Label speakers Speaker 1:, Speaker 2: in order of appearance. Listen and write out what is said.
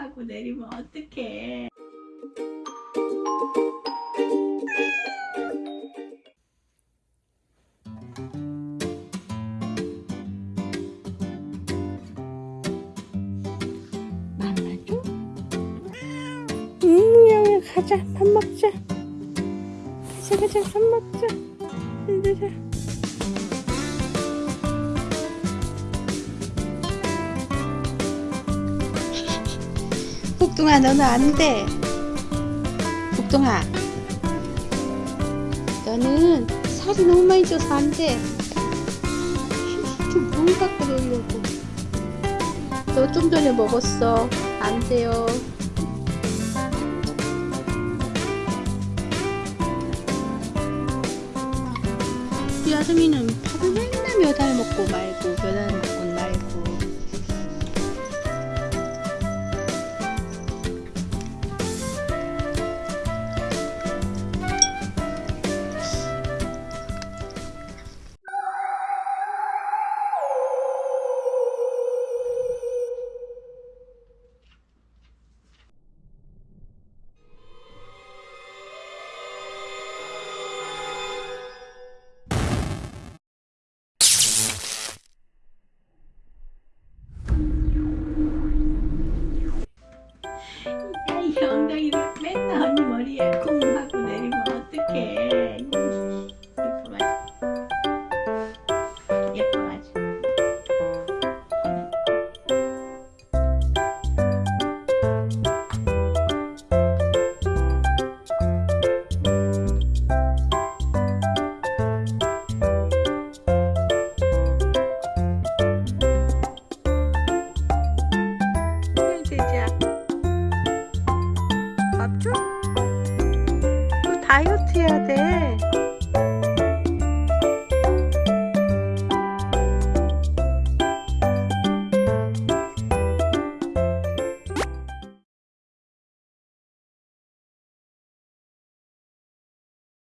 Speaker 1: 하고 내리면 어떡해. 만나줘? 음, 여기 가자. 밥 먹자. 가자, 가자. 밥 먹자. 가자. 복동아, 너는 안 돼. 복동아. 너는 살이 너무 많이 쪄서 안 돼. 좀물 갖고 놀려고. 너 좀 전에 먹었어. 안 돼요. 우리 아름이는 밥을 맨날 몇 알 먹고 말고 엉덩이를 맨날 언니 머리에 쿵 밥 줘? 너 다이어트 해야 돼.